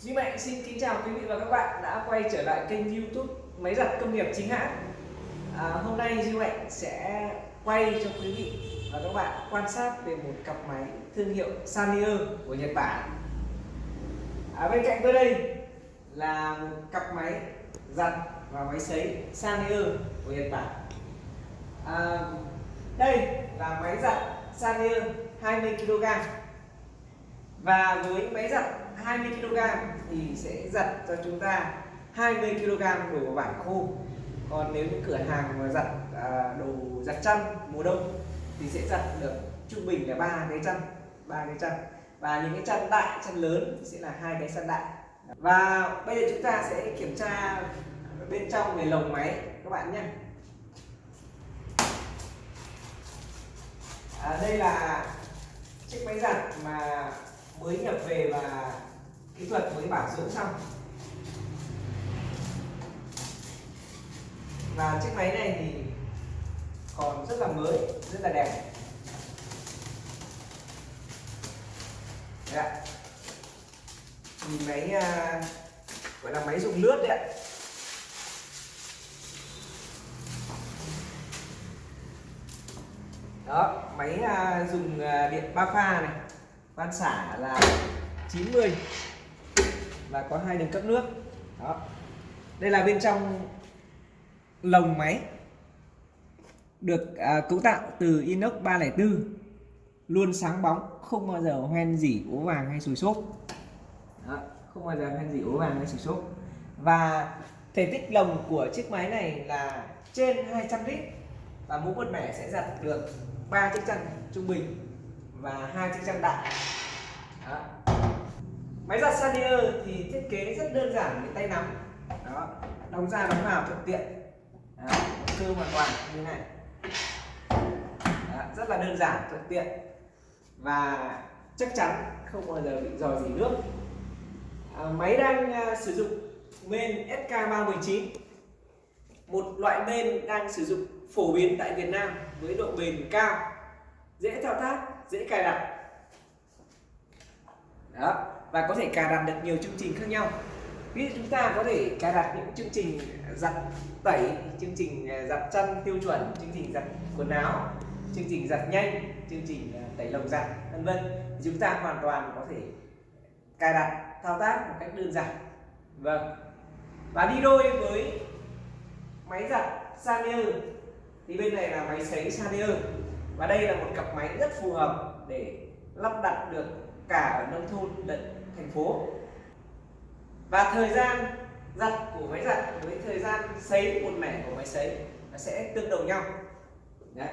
Duy Mạnh xin kính chào quý vị và các bạn đã quay trở lại kênh youtube Máy giặt công nghiệp chính hãng. À, Hôm nay Duy Mạnh sẽ quay cho quý vị và các bạn quan sát về một cặp máy thương hiệu Sanyo của Nhật Bản. À, Bên cạnh tôi đây là một cặp máy giặt và máy sấy Sanyo của Nhật Bản. À, Đây là máy giặt Sanyo 20kg và với máy giặt 20 kg thì sẽ giặt cho chúng ta 20 kg đồ vải khô. Còn nếu những cửa hàng mà giặt à, đồ giặt chăn mùa đông thì sẽ giặt được trung bình là ba cái chăn ba cái chăn. Và những cái chăn đại chăn lớn thì sẽ là hai cái chăn đại. Và bây giờ chúng ta sẽ kiểm tra bên trong về lồng máy các bạn nhé. À, đây là chiếc máy giặt mà mới nhập về và kỹ thuật mới bảo dưỡng xong. Và chiếc máy này thì còn rất là mới rất là đẹp. Đấy ạ. Nhìn máy à, gọi là máy dùng lướt đấy ạ. Đó máy à, dùng à, điện ba pha này. Van xả là 90 và có hai đường cấp nước. Đó. Đây là bên trong lồng máy được à, cấu tạo từ inox 304 luôn sáng bóng không bao giờ hoen dỉ ố vàng hay sùi xốp. Đó, không bao giờ hoen dỉ ố vàng hay sùi xốp. Và thể tích lồng của chiếc máy này là trên 200 lít. Và mỗi một mẻ sẽ giặt được ba chiếc chăn trung bình và hai chiếc chăn đại máy Sanier thì thiết kế rất đơn giản với tay nắm. Đó đóng ra đóng vào thuận tiện. Đó. cơ hoàn toàn như này. Đó. rất là đơn giản thuận tiện. Và chắc chắn không bao giờ bị dò dỉ nước. À, máy đang à, sử dụng men SK319 một loại men đang sử dụng phổ biến tại Việt Nam với độ bền cao dễ thao tác dễ cài đặt. Đó và có thể cài đặt được nhiều chương trình khác nhau. Ví dụ chúng ta có thể cài đặt những chương trình giặt tẩy, chương trình à, giặt chân tiêu chuẩn, chương trình giặt quần áo, chương trình giặt nhanh, chương trình à, tẩy lồng giặt, vân vân. Chúng ta hoàn toàn có thể cài đặt, thao tác một cách đơn giản. Vâng. Và đi đôi với máy giặt Sanier thì bên này là máy sấy Sanier và đây là một cặp máy rất phù hợp để lắp đặt được cả ở nông thôn lẫn thành phố. Và thời gian giặt của máy giặt với thời gian sấy một mẻ của máy sấy nó sẽ tương đồng nhau. Đấy.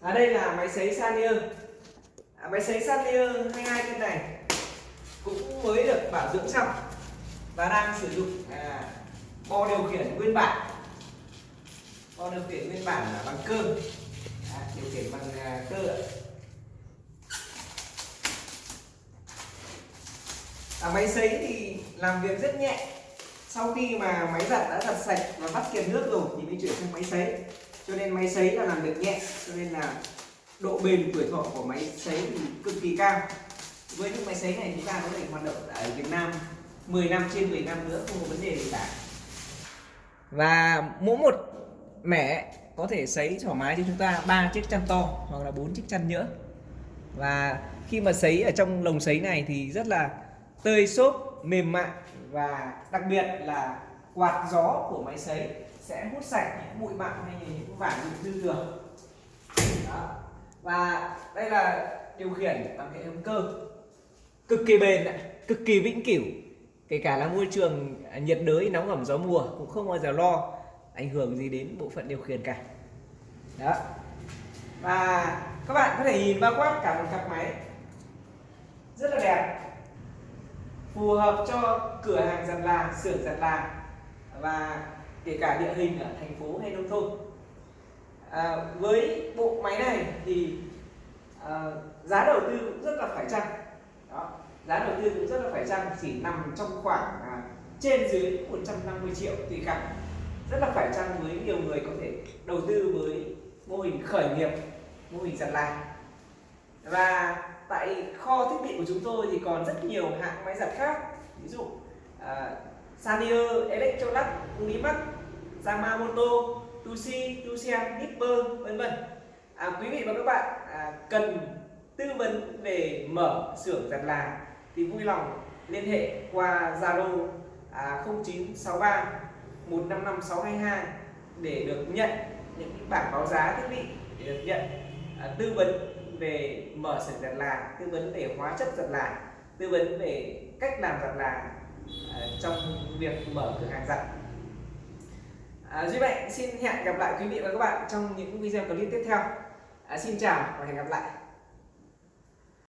Ở đây là máy sấy Sanier à, máy sấy Sanier 22 cân này cũng mới được bảo dưỡng xong và đang sử dụng à, bo điều khiển nguyên bản. Bo điều khiển nguyên bản là bằng cơ à, điều khiển bằng à, cơ máy sấy thì làm việc rất nhẹ. Sau khi mà máy giặt đã giặt sạch và bắt kiềm nước rồi thì mới chuyển sang máy sấy cho nên máy sấy là làm việc nhẹ, cho nên là độ bền tuổi thọ của máy sấy thì cực kỳ cao. Với những máy sấy này chúng ta có thể hoạt động ở Việt Nam 10 năm trên 10 năm nữa, không có vấn đề gì cả. Và mỗi một mẻ có thể sấy thoải mái cho chúng ta ba chiếc chăn to hoặc là bốn chiếc chăn nhỡ. Và khi mà sấy ở trong lồng sấy này thì rất là tơi xốp, mềm mại và đặc biệt là quạt gió của máy sấy sẽ hút sạch những bụi bặm hay những vải bị dư thừa Đó. và đây là điều khiển bằng hệ thống cơ. Cực kỳ bền cực kỳ vĩnh cửu. Kể cả là môi trường à, nhiệt đới, nóng ẩm gió mùa cũng không bao giờ lo ảnh hưởng gì đến bộ phận điều khiển cả. Đó. Và các bạn có thể nhìn bao quát cả một cặp máy rất là đẹp phù hợp cho cửa hàng giặt là xưởng giặt là và kể cả địa hình ở thành phố hay nông thôn. À, với bộ máy này thì à, giá đầu tư cũng rất là phải chăng? Đó giá đầu tư cũng rất là phải chăng? Chỉ nằm trong khoảng à, trên dưới 150 triệu tùy cả rất là phải chăng với nhiều người có thể đầu tư với mô hình khởi nghiệp mô hình giặt là và tại kho thiết bị của chúng tôi thì còn rất nhiều hãng máy giặt khác ví dụ à, Sanio, Electrolux, Unimax, Yamamoto, Tusi, Tusian, Nipper vân vân. À, quý vị và các bạn à, cần tư vấn về mở xưởng giặt là thì vui lòng liên hệ qua Zalo à, 0963 155 622 để được nhận những bảng bản báo giá thiết bị để được nhận à, tư vấn về mở xưởng giặt là tư vấn về hóa chất giặt là tư vấn về cách làm giặt là ờ, trong việc mở cửa hàng giặt. À, Duy Mạnh xin hẹn gặp lại quý vị và các bạn trong những video clip tiếp theo. À, xin chào và hẹn gặp lại.